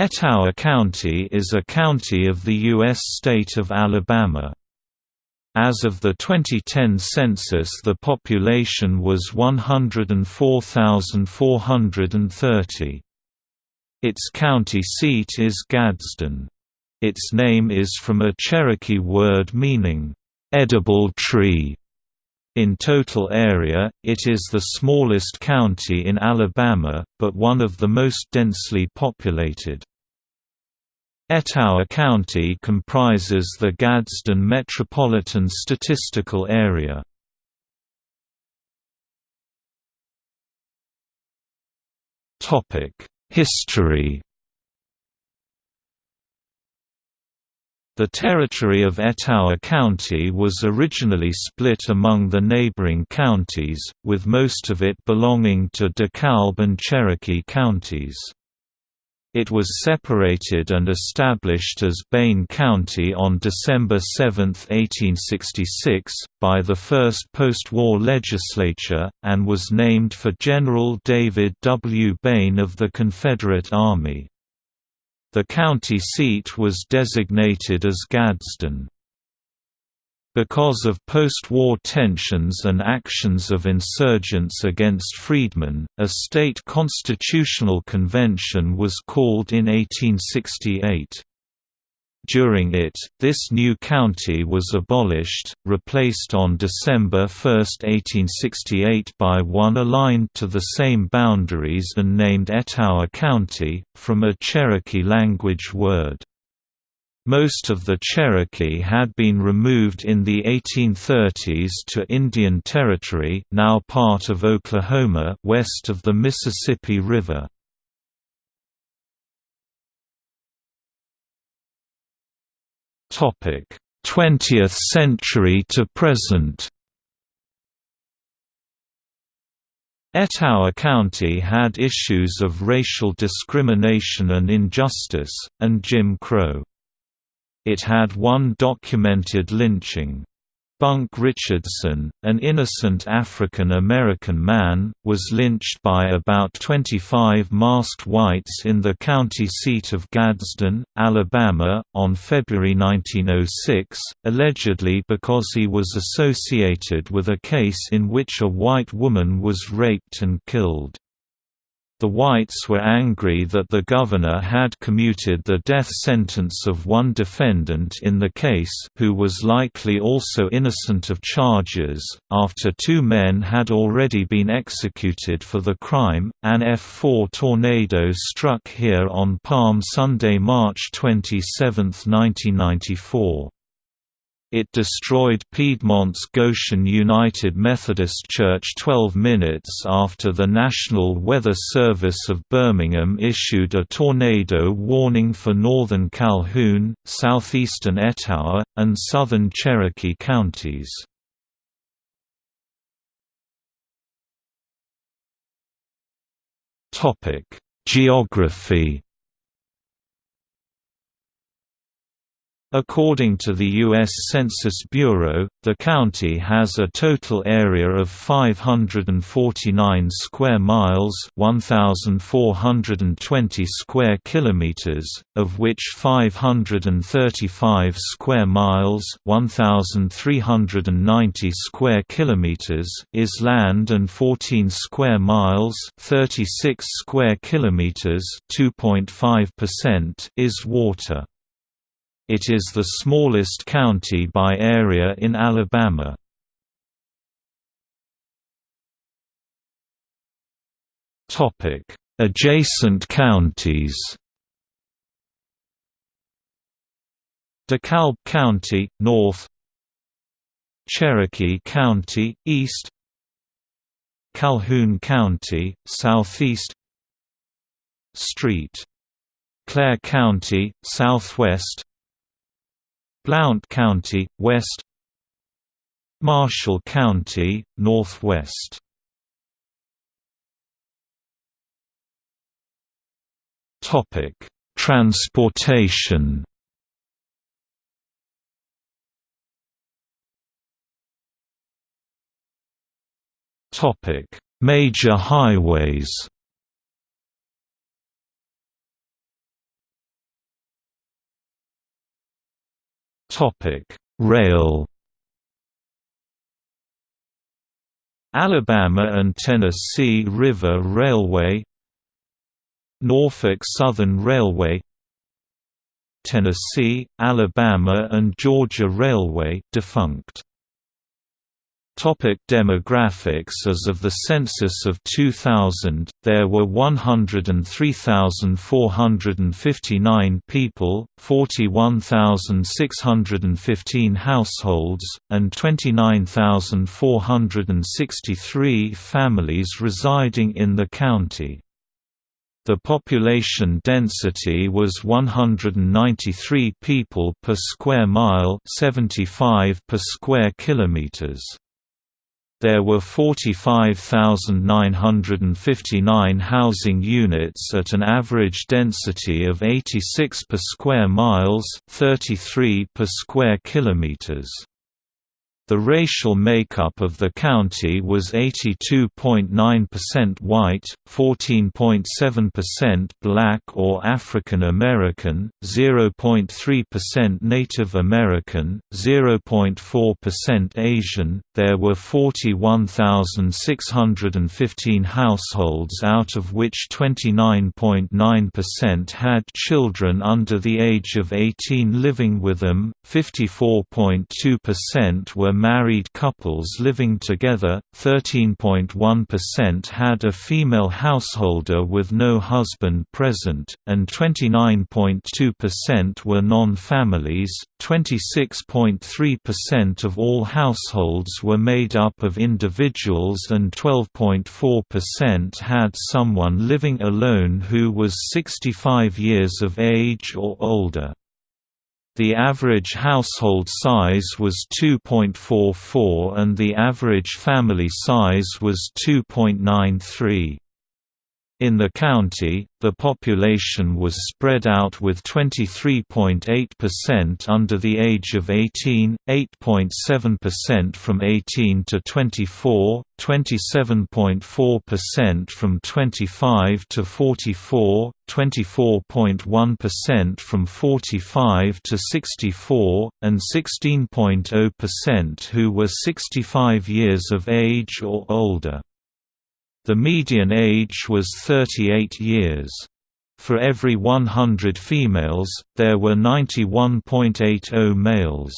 Etowah County is a county of the U.S. state of Alabama. As of the 2010 census the population was 104,430. Its county seat is Gadsden. Its name is from a Cherokee word meaning, "...edible tree". In total area, it is the smallest county in Alabama, but one of the most densely populated. Etowah County comprises the Gadsden Metropolitan Statistical Area. History The territory of Etowah County was originally split among the neighboring counties, with most of it belonging to DeKalb and Cherokee counties. It was separated and established as Baine County on December 7, 1866, by the first post-war legislature, and was named for General David W. Baine of the Confederate Army. The county seat was designated as Gadsden. Because of post-war tensions and actions of insurgents against freedmen, a state constitutional convention was called in 1868. During it, this new county was abolished, replaced on December 1, 1868 by one aligned to the same boundaries and named Etowah County, from a Cherokee language word. Most of the Cherokee had been removed in the 1830s to Indian Territory now part of Oklahoma west of the Mississippi River. Topic: 20th century to present. Etowah County had issues of racial discrimination and injustice, and Jim Crow. It had one documented lynching. Bunk Richardson, an innocent African American man, was lynched by about 25 masked whites in the county seat of Gadsden, Alabama, on February 1906, allegedly because he was associated with a case in which a white woman was raped and killed. The whites were angry that the governor had commuted the death sentence of one defendant in the case who was likely also innocent of charges, after two men had already been executed for the crime. An F4 tornado struck here on Palm Sunday, March 27, 1994. It destroyed Piedmont's Goshen United Methodist Church 12 minutes after the National Weather Service of Birmingham issued a tornado warning for northern Calhoun, southeastern Etowah, and southern Cherokee counties. Geography According to the U.S. Census Bureau, the county has a total area of 549 square miles (1,420 square kilometers), of which 535 square miles (1,390 square kilometers) is land and 14 square miles (36 square kilometers) (2.5%) is water. It is the smallest county by area in Alabama. Adjacent counties DeKalb County, north Cherokee County, east Calhoun County, southeast Street. Clair County, southwest Blount County, west. Marshall County, northwest. Transportation. Topic Major highways Rail Alabama and Tennessee River Railway Norfolk Southern Railway Tennessee, Alabama and Georgia Railway defunct. Topic demographics As of the census of 2000, there were 103,459 people, 41,615 households, and 29,463 families residing in the county. The population density was 193 people per square mile 75 per square kilometers. There were 45,959 housing units at an average density of 86 per square miles 33 per square kilometers. The racial makeup of the county was 82.9% white, 14.7% black or African American, 0.3% Native American, 0.4% Asian. There were 41,615 households out of which 29.9% had children under the age of 18 living with them, 54.2% were married couples living together, 13.1% had a female householder with no husband present, and 29.2% were non-families. 26.3% of all households were made up of individuals and 12.4% had someone living alone who was 65 years of age or older. The average household size was 2.44 and the average family size was 2.93. In the county, the population was spread out with 23.8% under the age of 18, 8.7% from 18 to 24, 27.4% from 25 to 44, 24.1% from 45 to 64, and 16.0% who were 65 years of age or older. The median age was 38 years. For every 100 females, there were 91.80 males.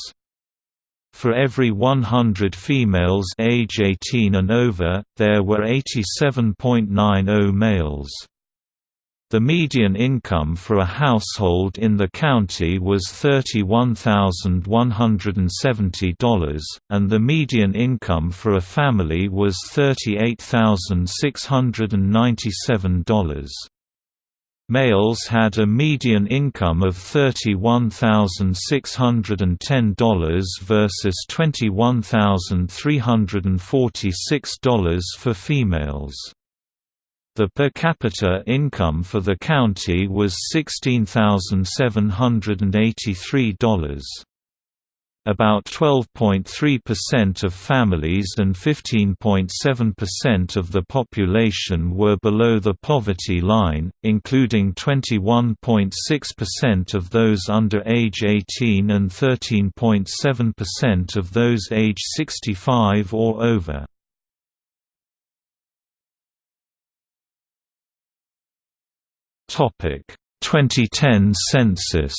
For every 100 females age 18 and over, there were 87.90 males. The median income for a household in the county was $31,170, and the median income for a family was $38,697. Males had a median income of $31,610 versus $21,346 for females. The per capita income for the county was $16,783. About 12.3% of families and 15.7% of the population were below the poverty line, including 21.6% of those under age 18 and 13.7% of those age 65 or over. 2010 census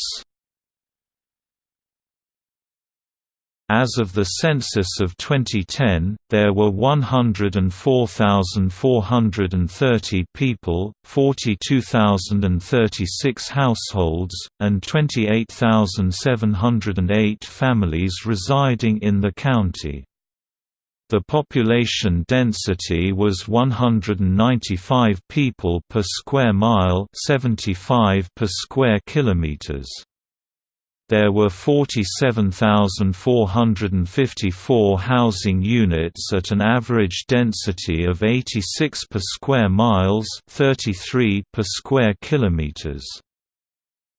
As of the census of 2010, there were 104,430 people, 42,036 households, and 28,708 families residing in the county. The population density was 195 people per square mile 75 per square kilometers. There were 47,454 housing units at an average density of 86 per square miles 33 per square kilometers.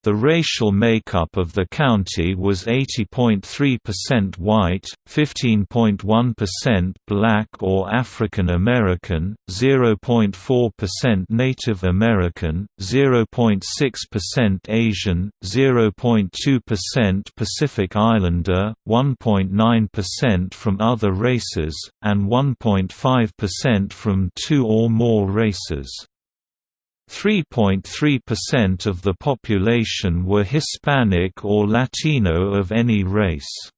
The racial makeup of the county was 80.3% white, 15.1% black or African American, 0.4% Native American, 0.6% Asian, 0.2% Pacific Islander, 1.9% from other races, and 1.5% from two or more races. 3.3% of the population were Hispanic or Latino of any race.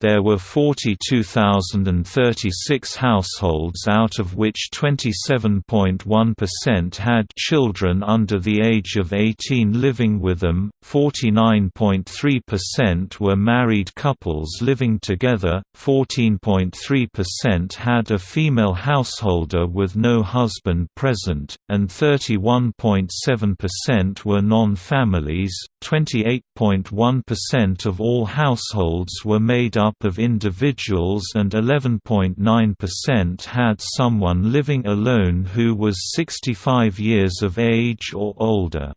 There were 42,036 households out of which 27.1% had children under the age of 18 living with them, 49.3% were married couples living together, 14.3% had a female householder with no husband present, and 31.7% were non-families. 28.1% of all households were made up of individuals and 11.9% had someone living alone who was 65 years of age or older.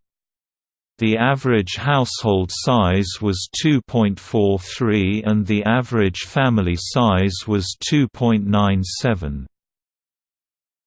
The average household size was 2.43 and the average family size was 2.97.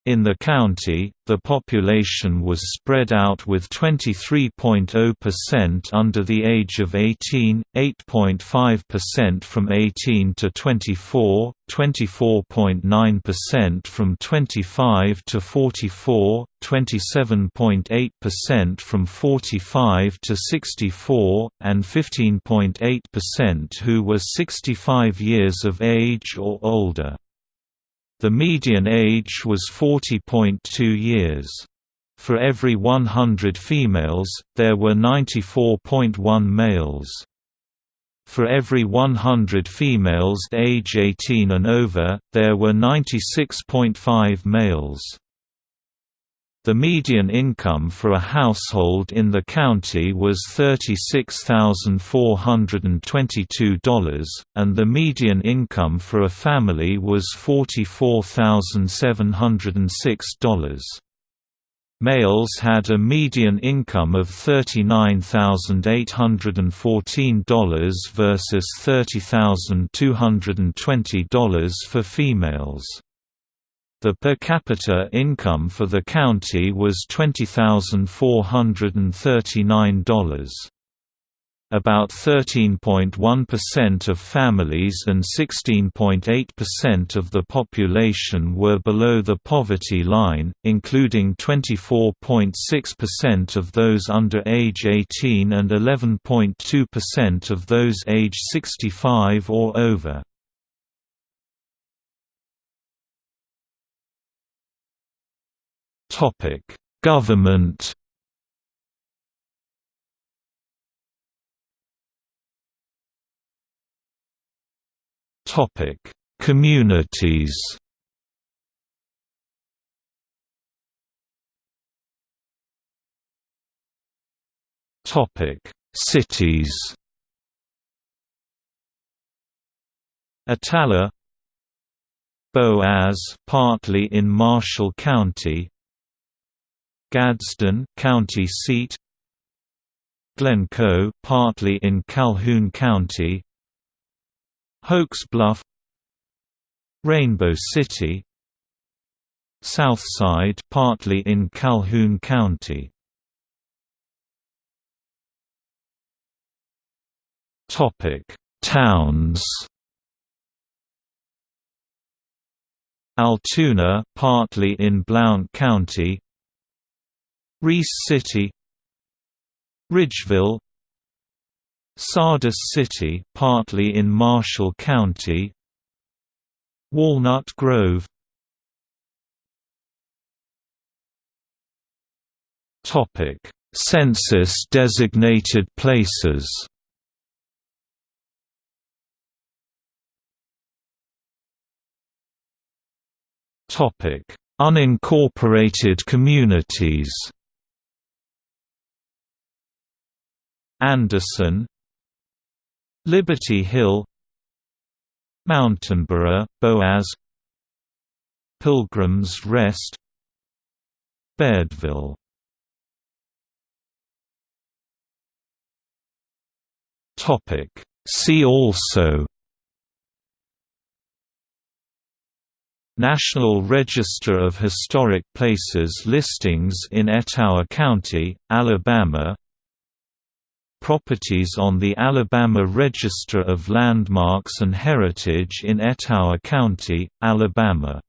In the county, the population was spread out with 23.0% under the age of 18, 8.5% from 18 to 24, 24.9% from 25 to 44, 27.8% from 45 to 64, and 15.8% who were 65 years of age or older. The median age was 40.2 years. For every 100 females, there were 94.1 males. For every 100 females age 18 and over, there were 96.5 males. The median income for a household in the county was $36,422, and the median income for a family was $44,706. Males had a median income of $39,814 versus $30,220 for females. The per capita income for the county was $20,439. About 13.1% of families and 16.8% of the population were below the poverty line, including 24.6% of those under age 18 and 11.2% of those age 65 or over. Topic: Government. Topic: Communities. Topic: Cities. Attalla Boaz partly in Marshall County Gadsden county seat. Glencoe partly in Calhoun County. Hokes Bluff. Rainbow City. Southside partly in Calhoun County. Topic Towns. Altoona partly in Blount County Reece City Ridgeville Sardis City partly in Marshall County Walnut Grove. Topic Census designated places. Topic Unincorporated communities Anderson Liberty Hill Mountainboro, Boaz Pilgrims Rest Bairdville. Topic. See also National Register of Historic Places listings in Etowah County, Alabama Properties on the Alabama Register of Landmarks and Heritage in Etowah County, Alabama